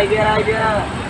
Tiger aja.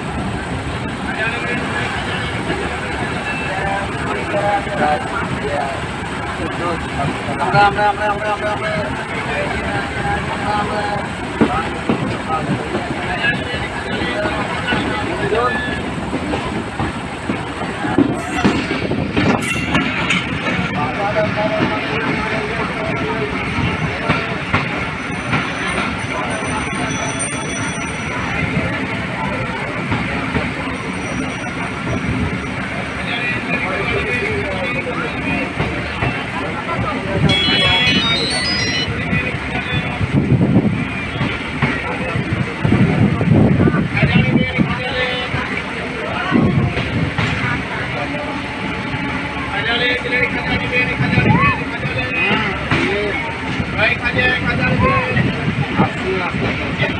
Thank you.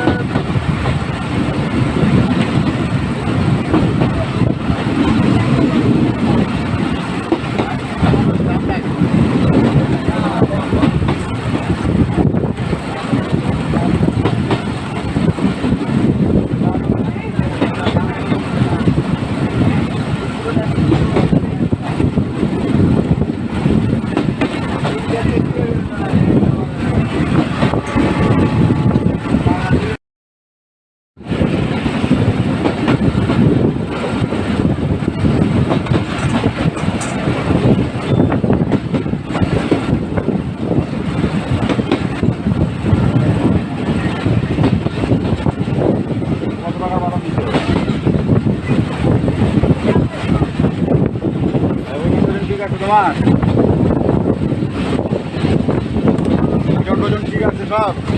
মেয়ে দিলেন খাজানে খাজালেন ঠিক আছে তোমার ওজন টোজন ঠিক আছে সব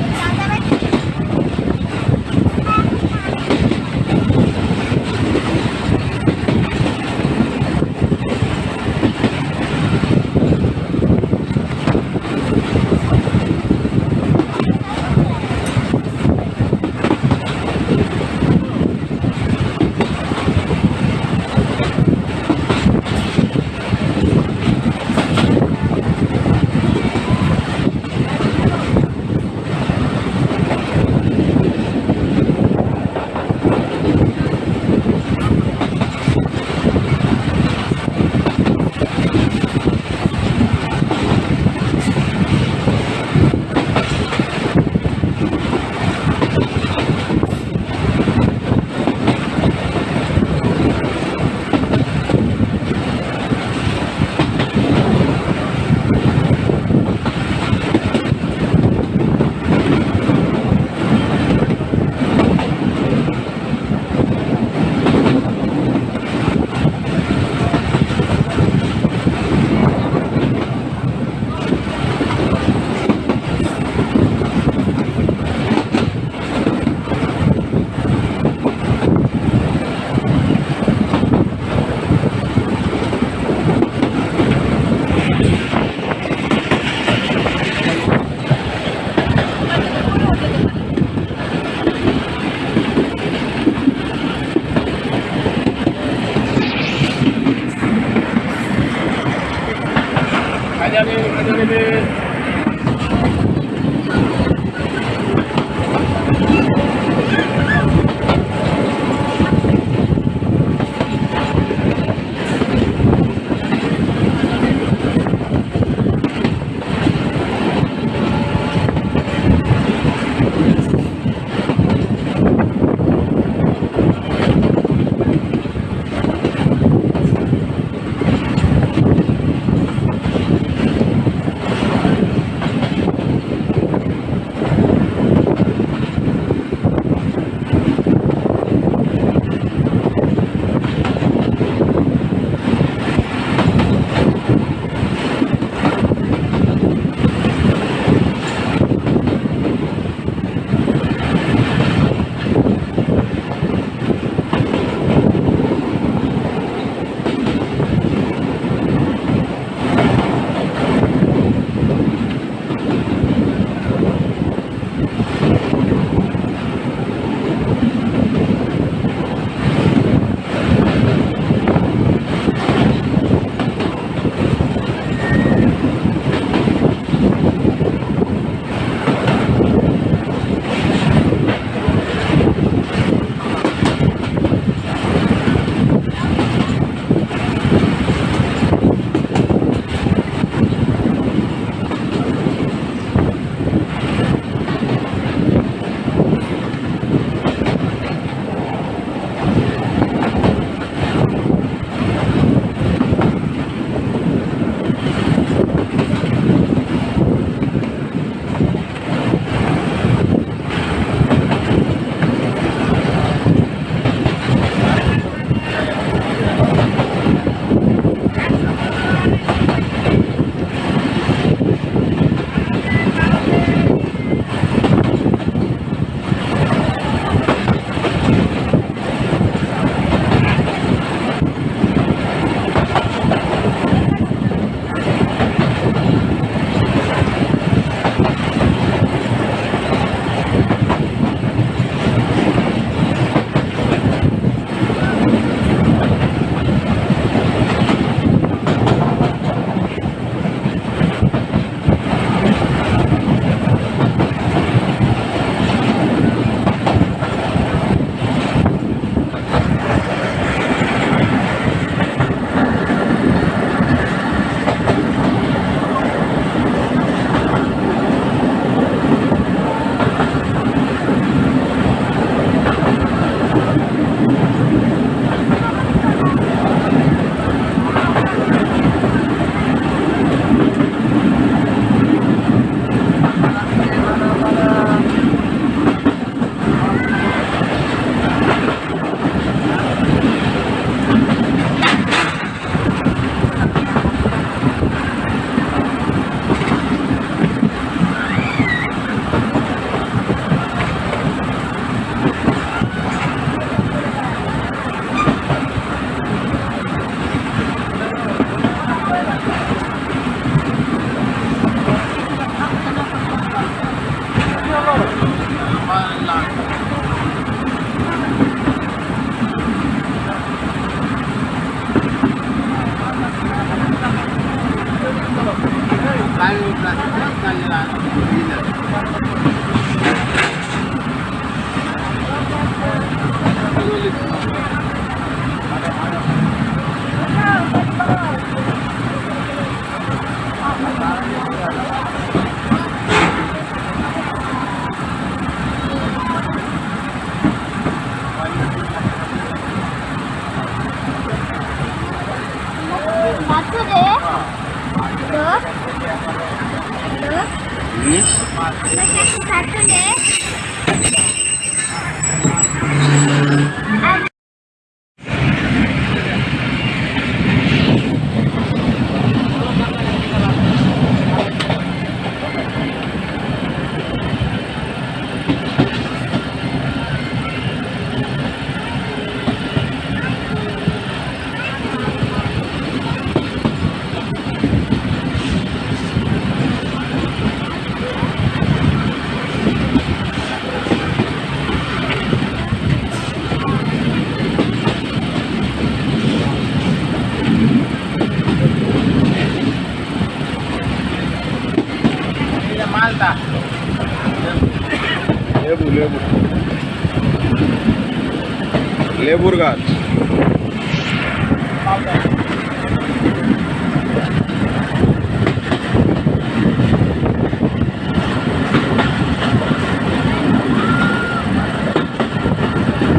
Burgas.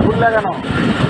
Good luck, no.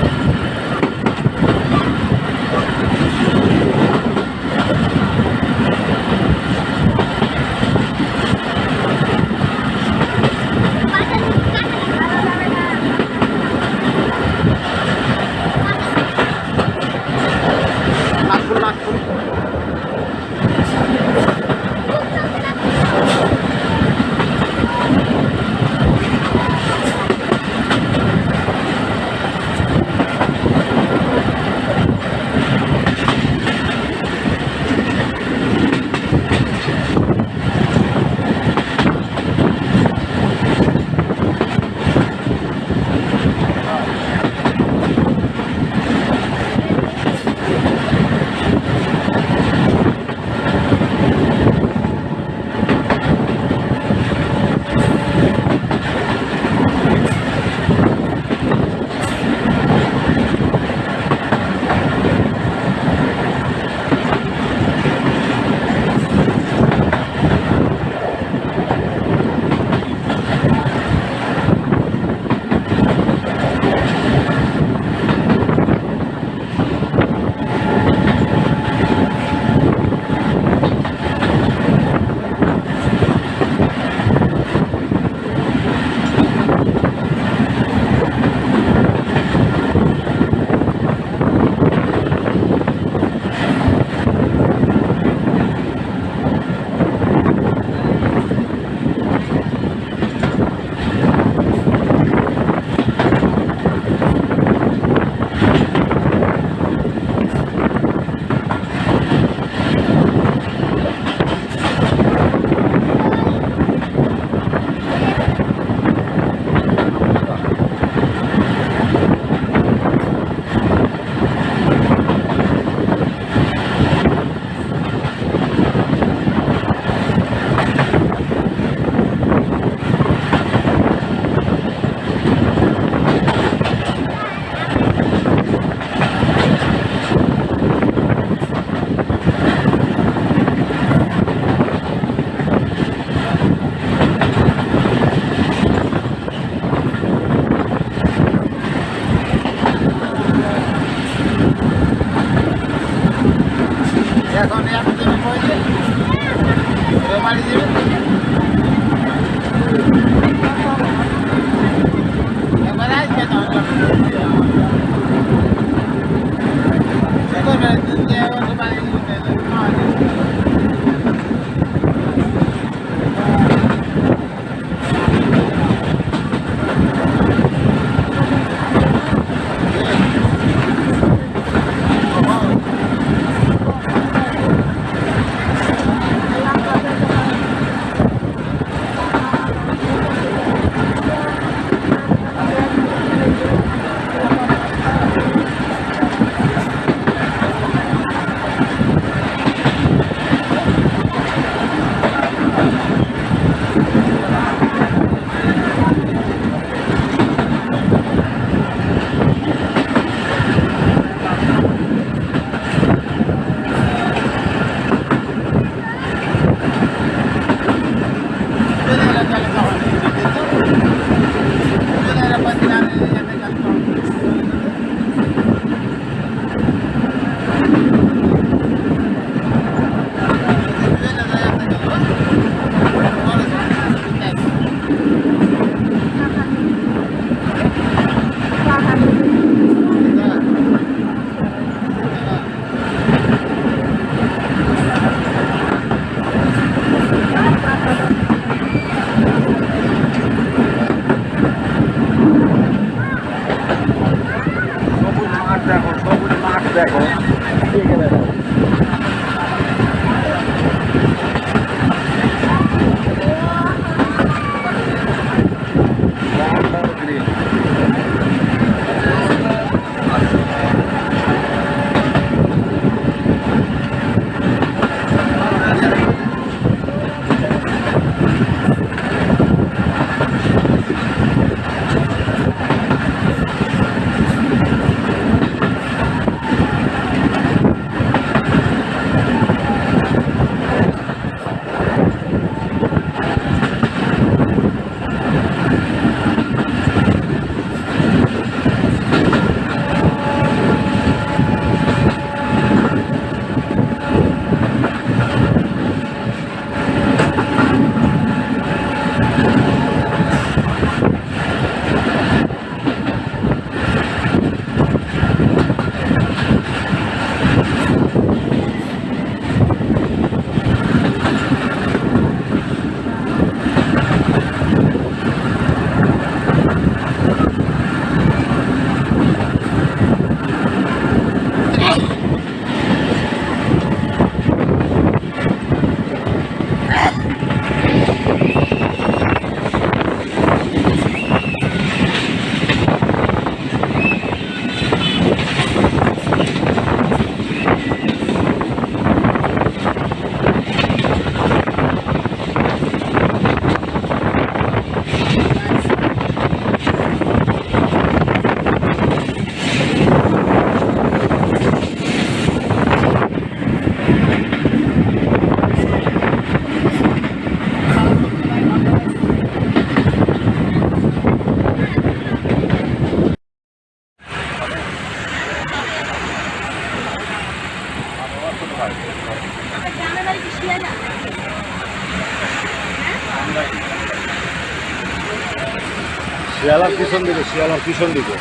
শিয়ালার পিছন দিকে শিয়ালার পিছন দিকে।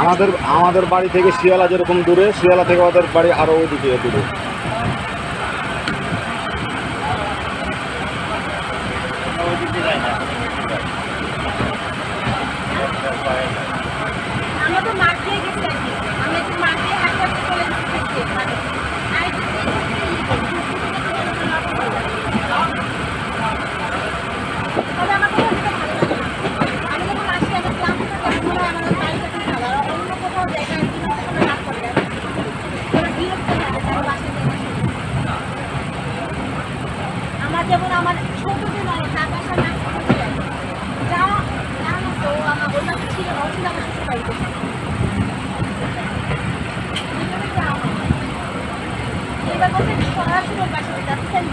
আমাদের আমাদের বাড়ি থেকে শিয়ালা যেরকম দূরে শিয়ালা থেকে ওদের বাড়ি আরও ওইদিকে দূরে।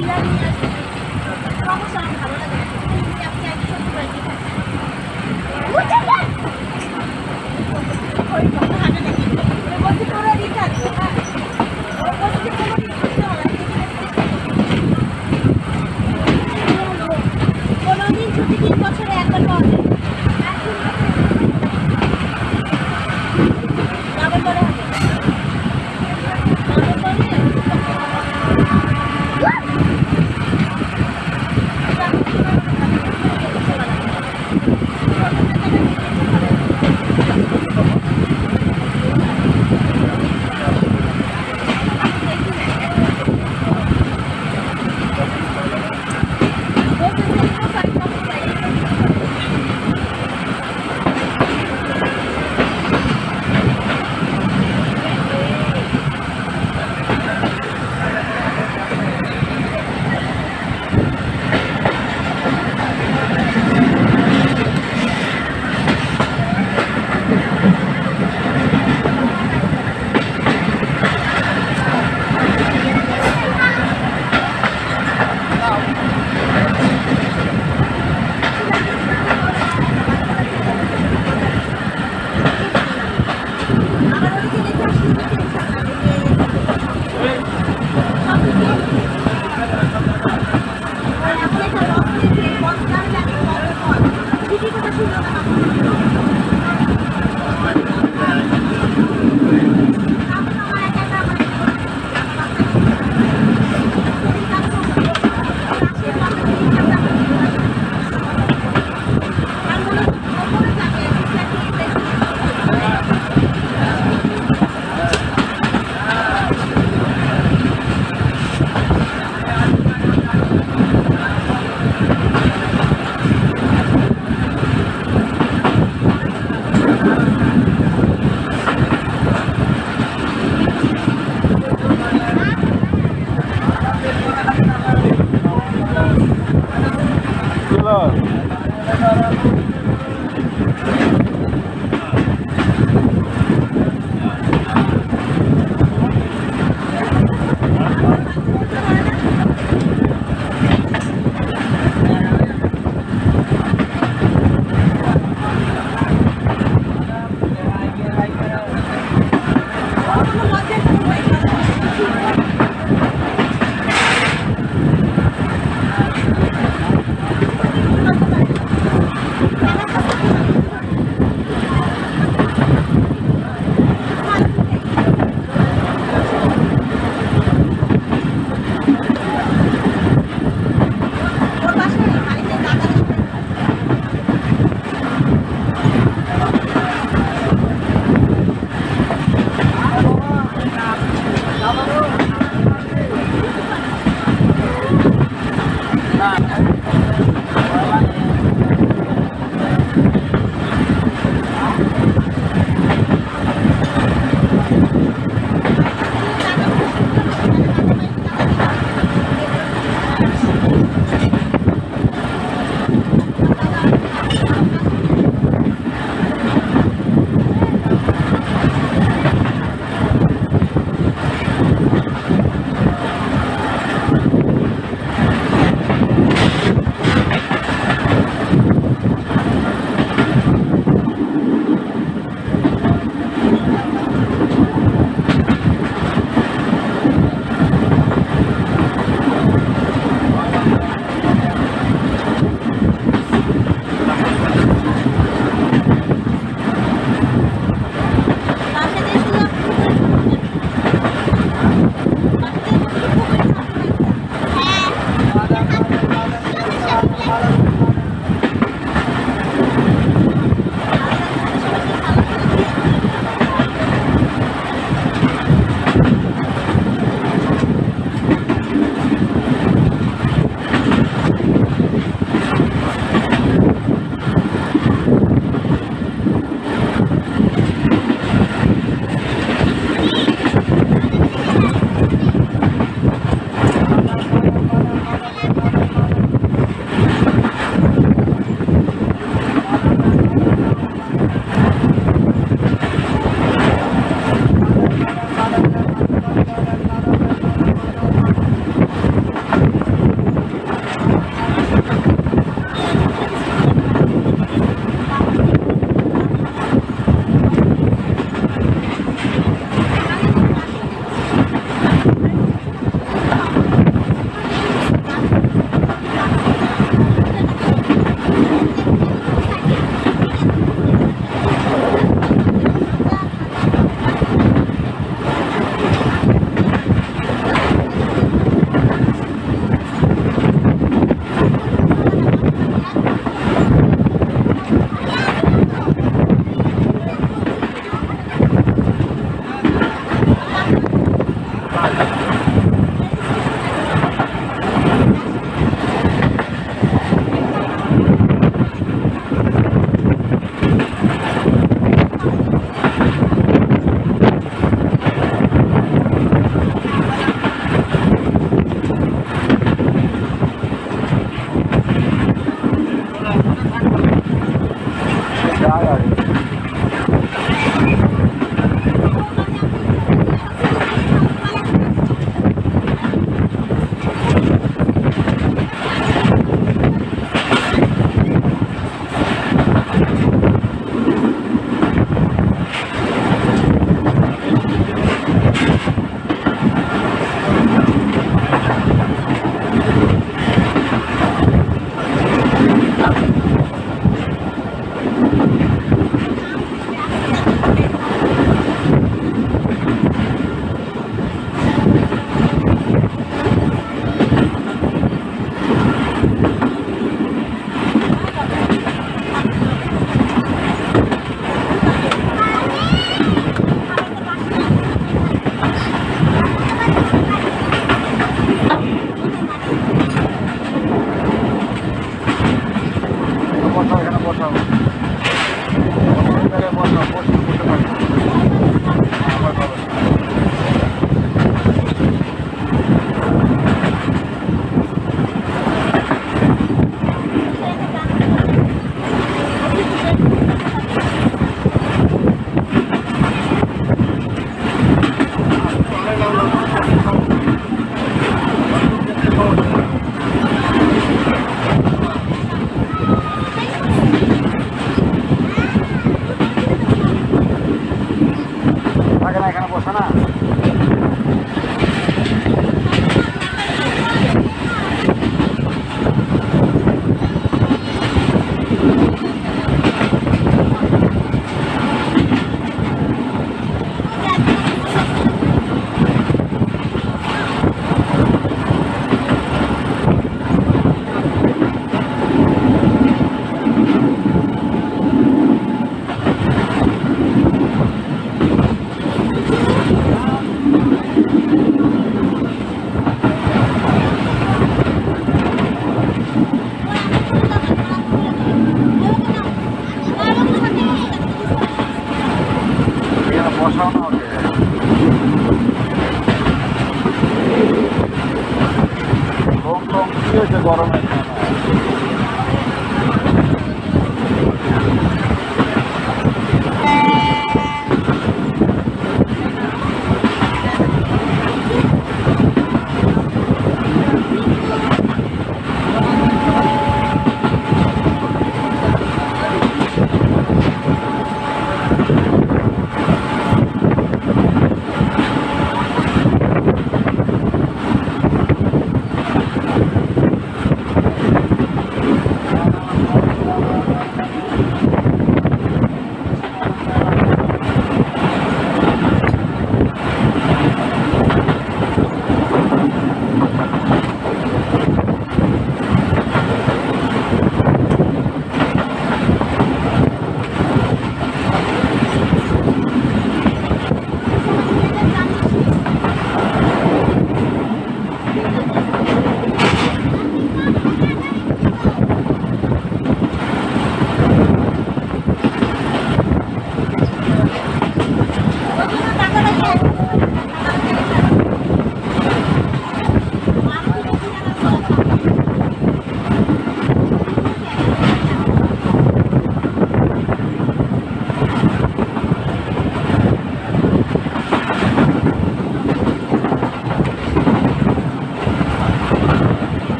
Yeah, yeah, yeah.